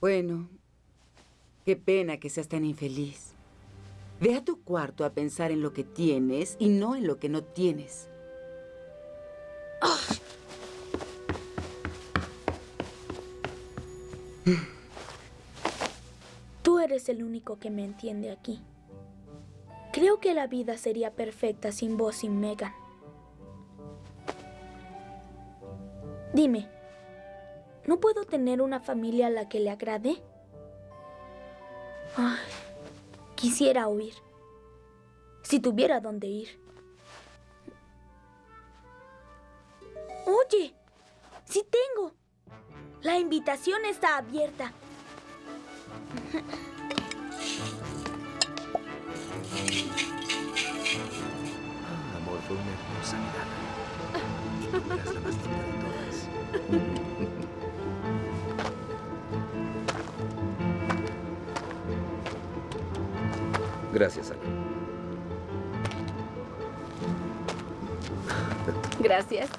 Bueno, qué pena que seas tan infeliz. Ve a tu cuarto a pensar en lo que tienes y no en lo que no tienes. Tú eres el único que me entiende aquí. Creo que la vida sería perfecta sin vos y Megan. Dime, ¿no puedo tener una familia a la que le agrade? Quisiera huir. Si tuviera dónde ir. Oye, sí tengo. La invitación está abierta. Ah, amor, fue una hermosa mirada. Eras la más linda de todas. Gracias, Ana. Gracias.